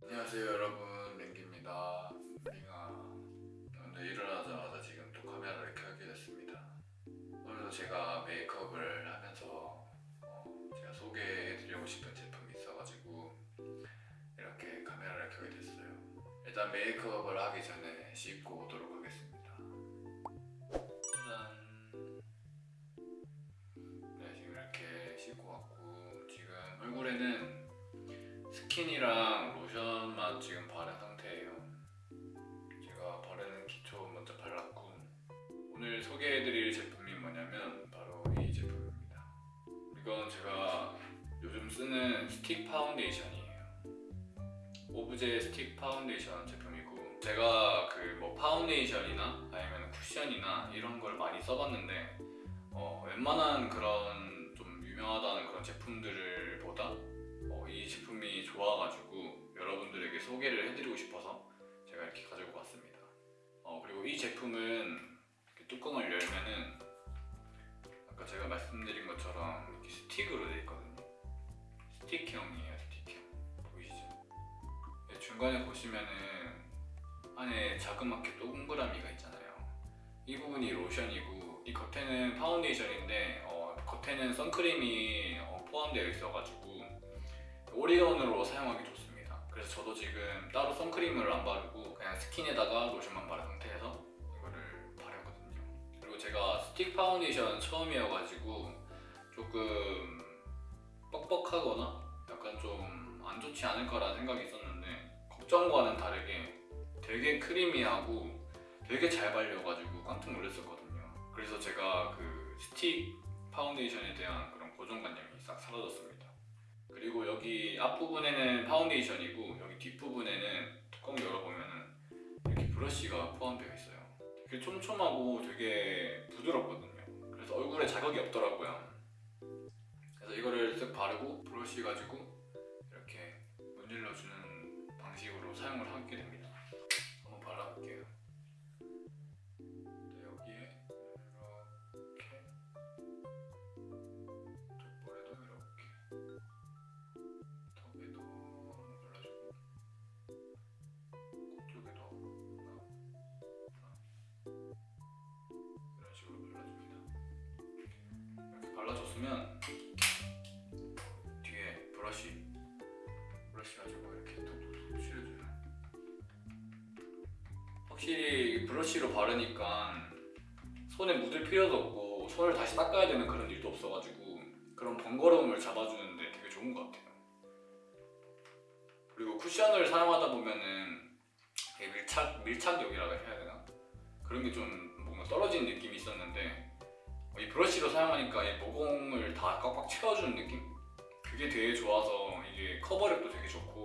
안녕하세요 여러분. 랭기입니다. 랭아 오늘 일어나자마자 지금 또 카메라를 켜게 됐습니다. 오늘도 제가 메이크업을 하면서 어, 제가 소개해드리고 싶은 제품이 있어가지고 이렇게 카메라를 켜게 됐어요. 일단 메이크업을 하기 전에 씻고 오도록 하겠습니다. 짜잔 네 지금 이렇게 씻고 왔고 지금 얼굴에는 스킨이랑 로션만 지금 바른 상태예요. 제가 바르는 기초 먼저 발랐고 오늘 소개해드릴 제품이 뭐냐면 바로 이 제품입니다. 이건 제가 요즘 쓰는 스틱 파운데이션이에요. 오브제 스틱 파운데이션 제품이고 제가 그 뭐 파운데이션이나 아니면 쿠션이나 이런 걸 많이 써봤는데 어, 웬만한 그런 좀 유명하다는 그런 제품들을 보다 좋아가지고 여러분들에게 소개를 해드리고 싶어서 제가 이렇게 가지고 왔습니다. 어, 그리고 이 제품은 뚜껑을 열면은 아까 제가 말씀드린 것처럼 이렇게 스틱으로 되어 있거든요. 스틱형이에요, 스틱형. 보이시죠? 네, 중간에 보시면은 안에 자그맣게 동그라미가 있잖아요. 이 부분이 로션이고 이 겉에는 파운데이션인데 어, 겉에는 선크림이 어, 포함되어 있어가지고 all-in-one으로 사용하기 좋습니다. 그래서 저도 지금 따로 선크림을 안 바르고 그냥 스킨에다가 로션만 바른 상태에서 이거를 바르거든요. 그리고 제가 스틱 파운데이션 처음이어가지고 조금 뻑뻑하거나 약간 좀 안 좋지 않을까라는 생각이 있었는데 걱정과는 다르게 되게 creamy하고 되게 잘 발려가지고 깜짝 놀랐었거든요. 그래서 제가 그 스틱 파운데이션에 대한 그런 고정관념이 싹 사라졌습니다. 그리고 여기 앞부분에는 파운데이션이고 여기 뒷부분에는 뚜껑 열어보면은 이렇게 브러쉬가 포함되어 있어요. 되게 촘촘하고 되게 부드럽거든요. 그래서 얼굴에 자극이 없더라고요. 그래서 이거를 쓱 바르고 브러쉬 가지고 이렇게 문질러주는 방식으로 사용을 하게 됩니다. 브러쉬로 바르니까 손에 묻을 필요도 없고 손을 다시 닦아야 되는 그런 일도 없어가지고 그런 번거로움을 잡아주는데 되게 좋은 것 같아요. 그리고 쿠션을 사용하다 보면은 밀착 밀착력이라고 해야 되나 그런 게 좀 뭔가 떨어지는 느낌이 있었는데 이 브러쉬로 사용하니까 이 모공을 다 꽉꽉 채워주는 느낌? 그게 되게 좋아서 이게 커버력도 되게 좋고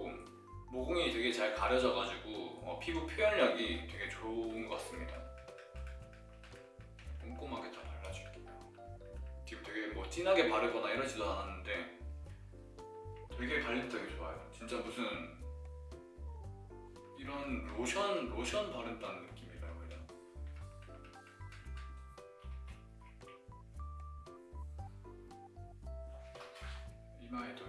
모공이 되게 잘 가려져가지고 어, 피부 표현력이 되게 좋은 것 같습니다. 꼼꼼하게 다 발라줄게요. 지금 되게 뭐 진하게 바르거나 이러지도 않았는데 되게 발림 되게 좋아요. 진짜 무슨 이런 로션 로션 바른다는 해야 되나? 이마에도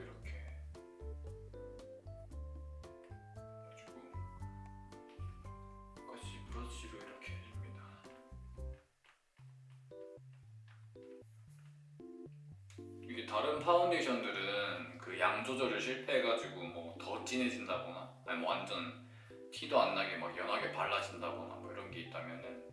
파운데이션들은 그 양 조절을 실패해가지고 뭐 더 진해진다거나 아니 뭐 완전 티도 안 나게 막 연하게 발라진다거나 뭐 이런 게 있다면은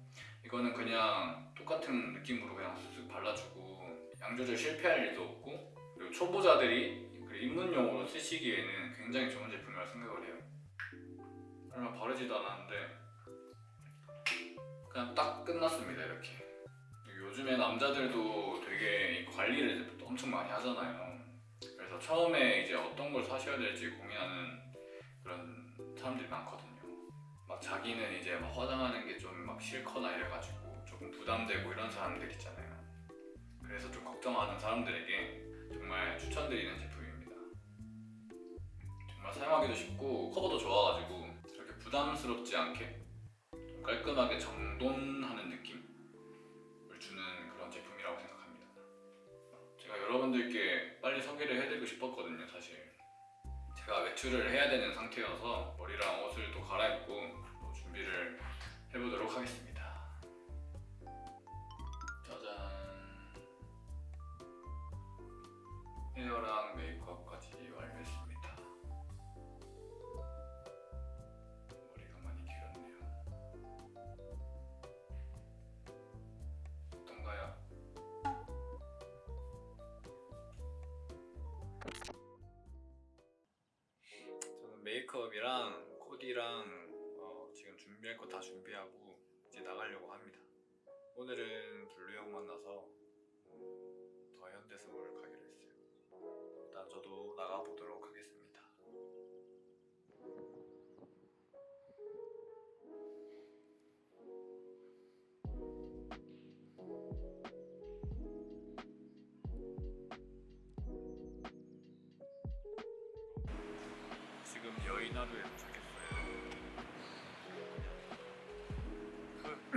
이거는 그냥 똑같은 느낌으로 그냥 쓱쓱 발라주고 양 조절 실패할 일도 없고 그리고 초보자들이 그 입문용으로 쓰시기에는 굉장히 좋은 제품이라 생각을 해요. 얼마 바르지도 않았는데 그냥 딱 끝났습니다 이렇게. 요즘에 남자들도 되게 이 관리를 엄청 많이 하잖아요. 그래서 처음에 이제 어떤 걸 사셔야 될지 고민하는 그런 사람들이 많거든요. 막 자기는 이제 막 화장하는 게 좀 막 싫거나 이래가지고 조금 부담되고 이런 사람들 있잖아요. 그래서 좀 걱정하는 사람들에게 정말 추천드리는 제품입니다. 정말 사용하기도 쉽고 커버도 좋아가지고 그렇게 부담스럽지 않게 좀 깔끔하게 정돈하는 느낌 여러분들께 빨리 소개를 해드리고 싶었거든요, 사실. 제가 외출을 해야 되는 상태여서 머리랑 옷을 또 갈아입고 메이크업이랑 코디랑 어, 지금 준비할 거 다 준비하고 이제 나가려고 합니다. 오늘은 블루 형 만나서 어, 더 현대서울 가기로 했어요. 일단 저도 나가 보도록 하겠습니다.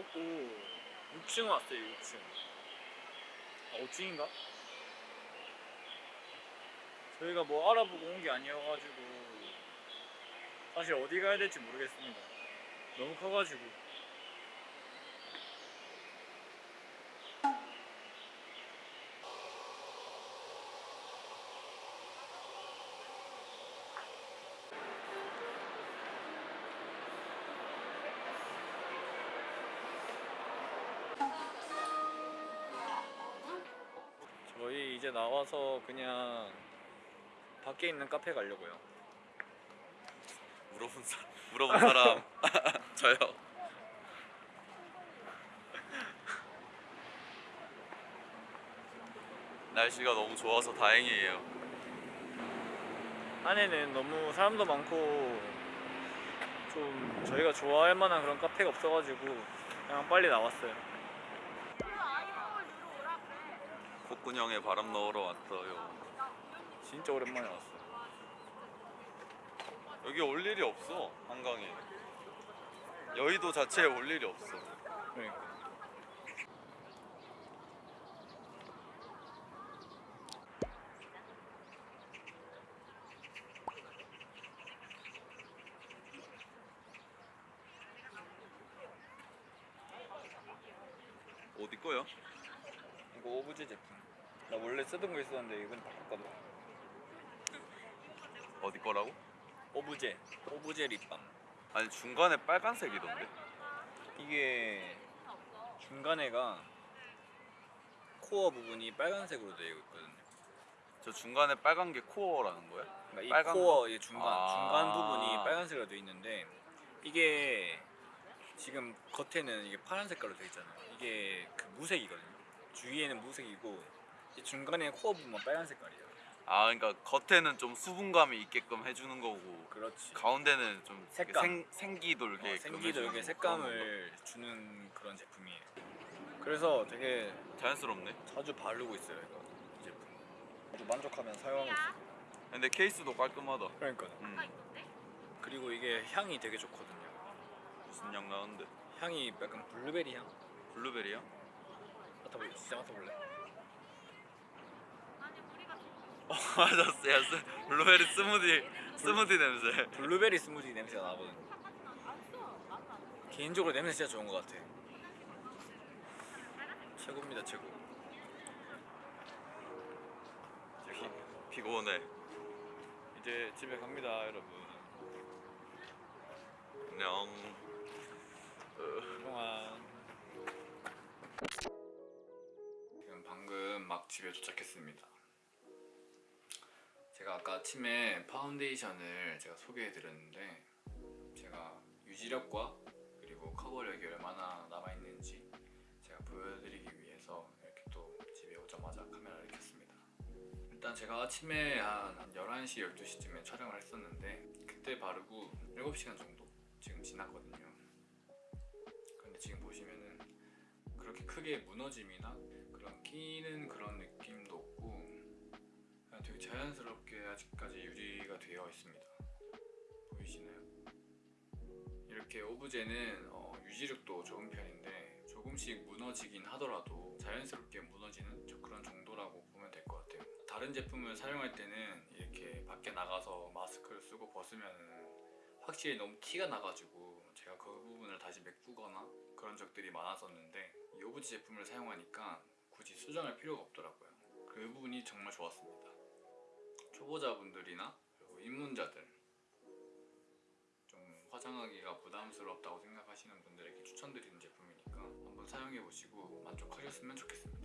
먹고 6층 왔어요 6층. 아 5층인가? 저희가 뭐 알아보고 온 게 아니어가지고 사실 어디 가야 될지 모르겠습니다. 너무 커가지고 이제 나와서 그냥 밖에 있는 카페 가려고요 물어본 사람 물어본 사람 저요. 날씨가 너무 좋아서 다행이에요. 안에는 너무 사람도 많고 좀 저희가 좋아할 만한 그런 카페가 없어가지고 그냥 빨리 나왔어요 콧구녕에 바람 넣으러 왔어요. 진짜 오랜만에 왔어요 여기 올 일이 없어 한강에. 여의도 자체에 올 일이 없어. 그러니까 어디 거요? 이거 오브제 제품 나 원래 쓰던 거 있었는데 이건 바꿨거든 어디 거라고? 오브제 오브제 립밤 아니 중간에 빨간색이던데. 이게 중간에가 코어 부분이 빨간색으로 되어 있거든요 저 중간에 빨간 게 코어라는 거야? 그러니까 이 빨간 코어 이 중간 아. 중간 부분이 빨간색으로 되어 있는데 이게 지금 겉에는 이게 파란 색깔로 되어 있잖아요. 이게 그 무색이거든요. 주위에는 무색이고 이 중간에 코어 부분만 빨간 색깔이에요. 아 그러니까 겉에는 좀 수분감이 있게끔 해주는 거고 그렇지. 가운데는 좀 색감. 생, 생기 돌게 어, 이렇게 그런 색감을 주는 그런 제품이에요. 그래서 되게 거. 자연스럽네. 자주 바르고 있어요 이거 이 제품. 저도 만족하면 사용하고 있어요. 근데 케이스도 깔끔하다. 그러니까 음, 그리고 이게 향이 되게 좋거든요. 무슨 향 나는데? 향이 약간 블루베리 향. 블루베리야? 맡아볼래? 진짜 맡아볼래? 어 맞았어요 블루베리 스무디 스무디 냄새. 블루베리 스무디 냄새가 나거든 개인적으로 냄새 진짜 좋은 것 같아. 최고입니다 최고. 피곤해. 이제 집에 갑니다 여러분. 안녕. 그동안. 지금 방금 막 집에 도착했습니다. 제가 아까 아침에 파운데이션을 제가 소개해 드렸는데 제가 유지력과 그리고 커버력이 얼마나 남아있는지 제가 보여드리기 위해서 이렇게 또 집에 오자마자 카메라를 켰습니다. 일단 제가 아침에 한, 한 11시, 12시쯤에 촬영을 했었는데 그때 바르고 7시간 정도 지금 지났거든요. 근데 지금 보시면은 그렇게 크게 무너짐이나 그런 끼는 그런 느낌도 없고 자연스럽게 아직까지 유지가 되어 있습니다. 보이시나요? 이렇게 오브제는 어, 유지력도 좋은 편인데 조금씩 무너지긴 하더라도 자연스럽게 무너지는 저 그런 정도라고 보면 될 것 같아요. 다른 제품을 사용할 때는 이렇게 밖에 나가서 마스크를 쓰고 벗으면은 확실히 너무 티가 나가지고 제가 그 부분을 다시 메꾸거나 그런 적들이 많았었는데 이 오브제 제품을 사용하니까 굳이 수정할 필요가 없더라고요. 그 부분이 정말 좋았습니다. 초보자분들이나 그리고 입문자들 좀 화장하기가 부담스럽다고 생각하시는 분들에게 추천드리는 제품이니까 한번 사용해 보시고 만족하셨으면 좋겠습니다.